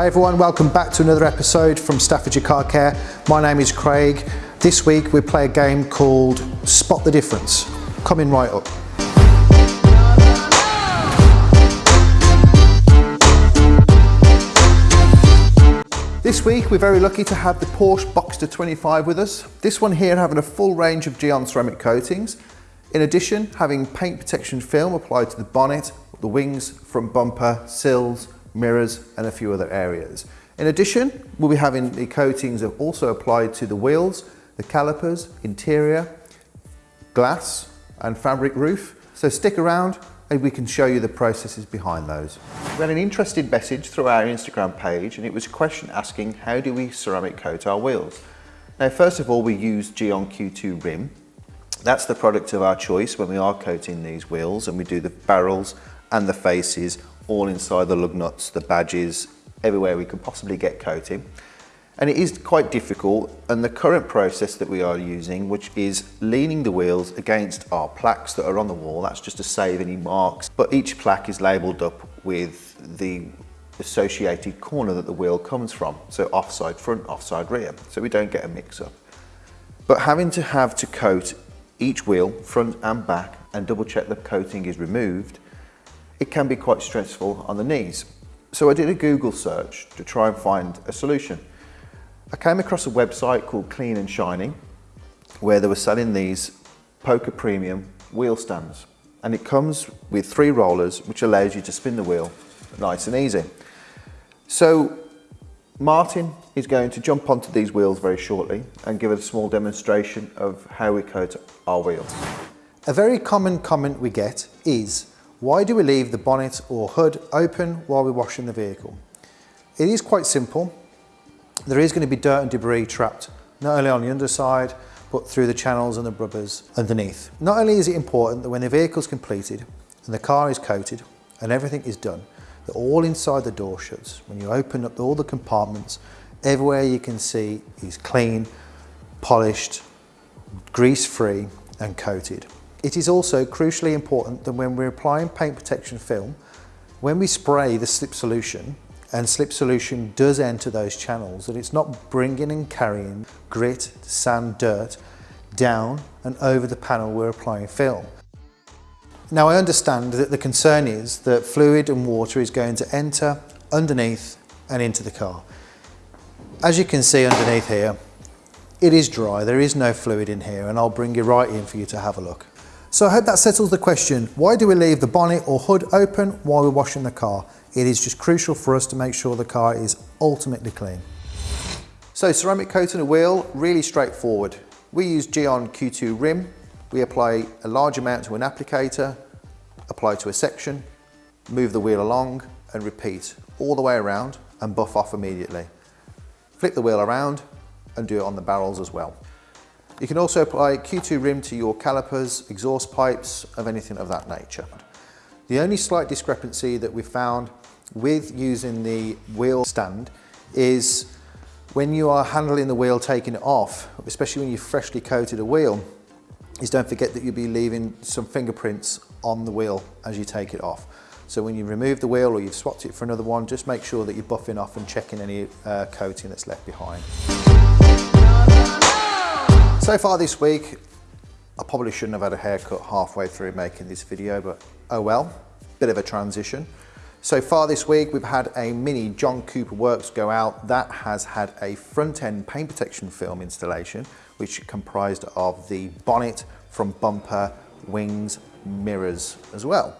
Hi everyone, welcome back to another episode from Staffordshire Car Care. My name is Craig. This week we play a game called Spot the Difference. Coming right up. This week we're very lucky to have the Porsche Boxster 25 with us. This one here having a full range of Gyeon ceramic coatings. In addition, having paint protection film applied to the bonnet, the wings, front bumper, sills, mirrors and a few other areas. In addition, we'll be having the coatings also applied to the wheels, the calipers, interior, glass and fabric roof. So stick around and we can show you the processes behind those. We had an interesting message through our Instagram page and it was a question asking how do we ceramic coat our wheels? Now first of all we use Gyeon Q2 Rim. That's the product of our choice when we are coating these wheels and we do the barrels and the faces all inside the lug nuts, the badges, everywhere we could possibly get coating. And it is quite difficult and the current process that we are using, which is leaning the wheels against our plaques that are on the wall, that's just to save any marks, but each plaque is labelled up with the associated corner that the wheel comes from. So offside front, offside rear, so we don't get a mix up. But having to have to coat each wheel, front and back, and double check the coating is removed, it can be quite stressful on the knees. So I did a Google search to try and find a solution. I came across a website called Clean and Shiny where they were selling these Poka Premium wheel stands and it comes with three rollers which allows you to spin the wheel nice and easy. So Martin is going to jump onto these wheels very shortly and give a small demonstration of how we coat our wheels. A very common comment we get is why do we leave the bonnet or hood open while we're washing the vehicle? It is quite simple. There is going to be dirt and debris trapped, not only on the underside, but through the channels and the rubbers underneath. Not only is it important that when the vehicle is completed and the car is coated and everything is done, that all inside the door shuts. When you open up all the compartments, everywhere you can see is clean, polished, grease-free and coated. It is also crucially important that when we're applying paint protection film, when we spray the slip solution, and slip solution does enter those channels, that it's not bringing and carrying grit, sand, dirt down and over the panel we're applying film. Now I understand that the concern is that fluid and water is going to enter underneath and into the car. As you can see underneath here, it is dry, there is no fluid in here and I'll bring you right in for you to have a look. So I hope that settles the question, why do we leave the bonnet or hood open while we're washing the car? It is just crucial for us to make sure the car is ultimately clean. So ceramic coating a wheel, really straightforward. We use Gyeon Q2 Rim. We apply a large amount to an applicator, apply to a section, move the wheel along and repeat all the way around and buff off immediately. Flip the wheel around and do it on the barrels as well. You can also apply Q2 rim to your calipers, exhaust pipes, of anything of that nature. The only slight discrepancy that we found with using the wheel stand is when you are handling the wheel, taking it off, especially when you've freshly coated a wheel, is don't forget that you'll be leaving some fingerprints on the wheel as you take it off. So when you remove the wheel or you've swapped it for another one, just make sure that you're buffing off and checking any uh, coating that's left behind. So far this week, I probably shouldn't have had a haircut halfway through making this video, but oh well, bit of a transition. So far this week, we've had a mini John Cooper Works go out that has had a front end paint protection film installation, which comprised of the bonnet from bumper, wings, mirrors as well.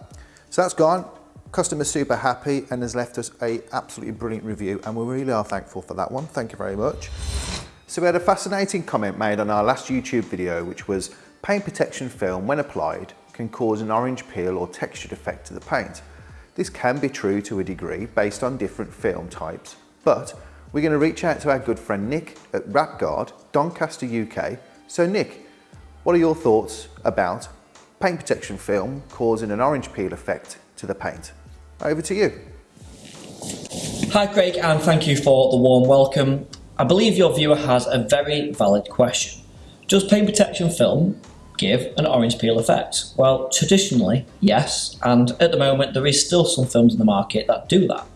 So that's gone. Customer super happy and has left us a absolutely brilliant review and we really are thankful for that one. Thank you very much. So we had a fascinating comment made on our last YouTube video, which was paint protection film, when applied, can cause an orange peel or textured effect to the paint. This can be true to a degree based on different film types, but we're going to reach out to our good friend Nick at WrapGuard, Doncaster UK. So Nick, what are your thoughts about paint protection film causing an orange peel effect to the paint? Over to you. Hi Craig and thank you for the warm welcome. I believe your viewer has a very valid question. Does paint protection film give an orange peel effect? Well, traditionally, yes, and at the moment there is still some films in the market that do that,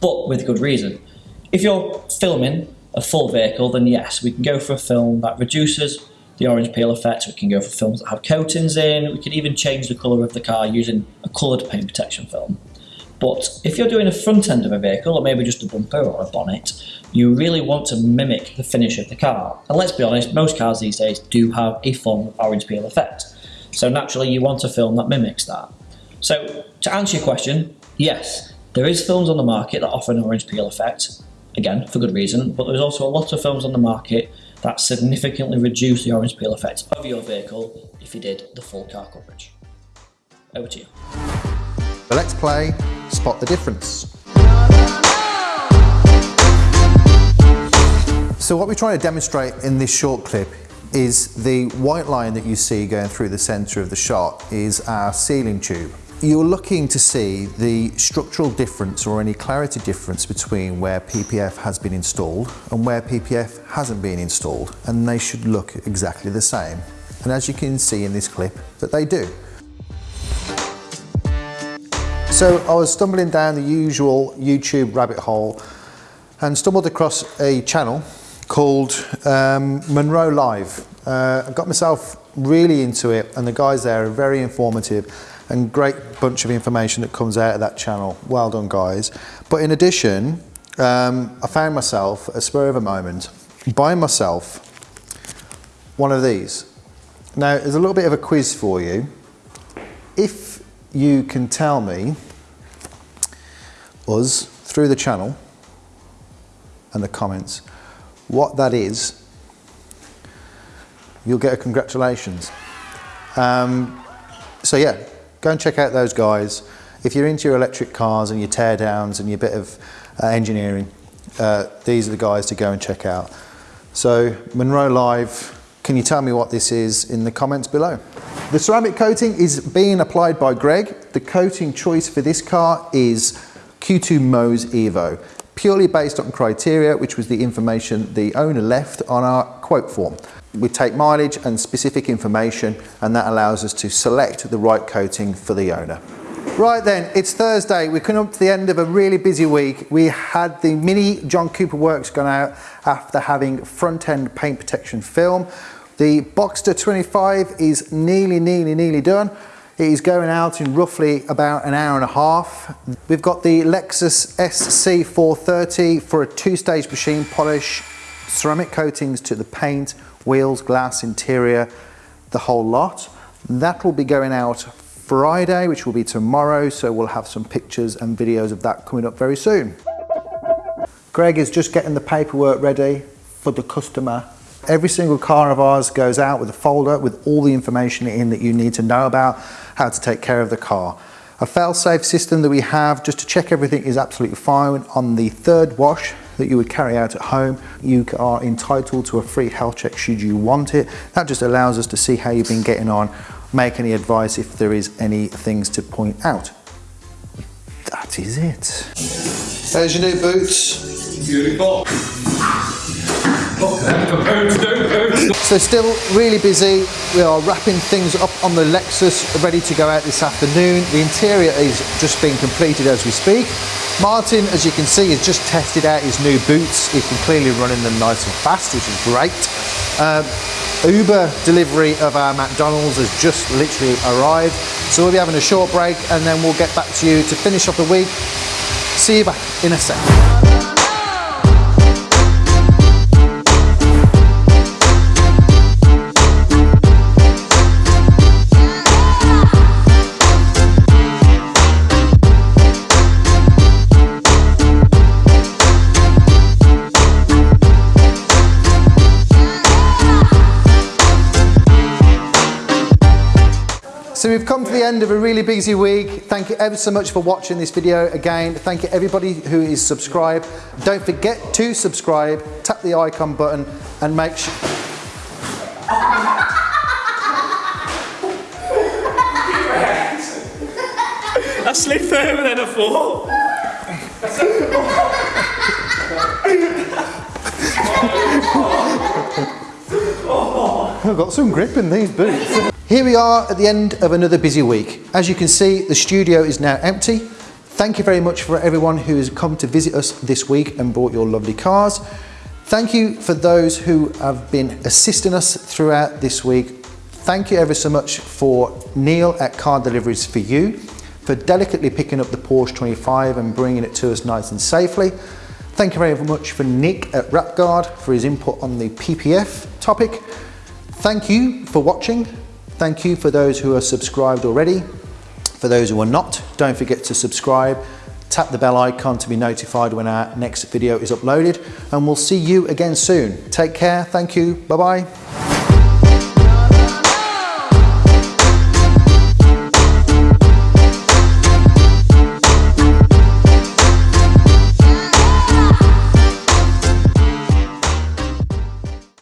but with good reason. If you're filming a full vehicle, then yes, we can go for a film that reduces the orange peel effect. We can go for films that have coatings in. We can even change the colour of the car using a coloured paint protection film. But if you're doing a front end of a vehicle, or maybe just a bumper or a bonnet, you really want to mimic the finish of the car. And let's be honest, most cars these days do have a form of orange peel effect. So naturally, you want a film that mimics that. So to answer your question, yes, there is films on the market that offer an orange peel effect, again, for good reason, but there's also a lot of films on the market that significantly reduce the orange peel effect of your vehicle if you did the full car coverage. Over to you. So let's play Spot the Difference. So what we're trying to demonstrate in this short clip is the white line that you see going through the centre of the shot is our ceiling tube. You're looking to see the structural difference or any clarity difference between where PPF has been installed and where PPF hasn't been installed and they should look exactly the same. And as you can see in this clip that they do. So I was stumbling down the usual YouTube rabbit hole and stumbled across a channel called um, Munro Live. Uh, I got myself really into it and the guys there are very informative and great bunch of information that comes out of that channel. Well done guys. But in addition, um, I found myself, a spur of a moment, buying myself one of these. Now there's a little bit of a quiz for you. If you can tell me, us, through the channel and the comments, what that is, you'll get a congratulations. Um, so yeah, go and check out those guys. If you're into your electric cars and your teardowns and your bit of uh, engineering, uh, these are the guys to go and check out. So Munro Live, can you tell me what this is in the comments below? The ceramic coating is being applied by Greg. The coating choice for this car is Q2 Mohs Evo purely based on criteria, which was the information the owner left on our quote form. We take mileage and specific information and that allows us to select the right coating for the owner. Right then, it's Thursday. We're coming up to the end of a really busy week. We had the mini John Cooper Works gone out after having front end paint protection film. The Boxster 25 is nearly, nearly, nearly done. It is going out in roughly about an hour and a half. We've got the Lexus SC430 for a two-stage machine polish, ceramic coatings to the paint, wheels, glass, interior, the whole lot. That will be going out Friday, which will be tomorrow, so we'll have some pictures and videos of that coming up very soon. Greg is just getting the paperwork ready for the customer Every single car of ours goes out with a folder with all the information in that you need to know about how to take care of the car. A fail-safe system that we have just to check everything is absolutely fine. On the third wash that you would carry out at home, you are entitled to a free health check should you want it. That just allows us to see how you've been getting on, make any advice if there is any things to point out. That is it. There's your new boots. Beautiful. So still really busy. We are wrapping things up on the Lexus, ready to go out this afternoon. The interior is just being completed as we speak. Martin, as you can see, has just tested out his new boots. He can clearly run in them nice and fast, which is great. Um, Uber delivery of our McDonald's has just literally arrived. So we'll be having a short break and then we'll get back to you to finish off the week. See you back in a second. We've come to the end of a really busy week. Thank you ever so much for watching this video again. Thank you everybody who is subscribed. Don't forget to subscribe, tap the icon button and make sure... I slid further than I thought. I've got some grip in these boots. Here we are at the end of another busy week. As you can see, the studio is now empty. Thank you very much for everyone who has come to visit us this week and brought your lovely cars. Thank you for those who have been assisting us throughout this week. Thank you ever so much for Neil at Car Deliveries for You for delicately picking up the Porsche 25 and bringing it to us nice and safely. Thank you very much for Nick at WrapGuard for his input on the PPF topic. Thank you for watching. Thank you for those who are subscribed already. For those who are not, don't forget to subscribe. Tap the bell icon to be notified when our next video is uploaded and we'll see you again soon. Take care. Thank you. Bye-bye.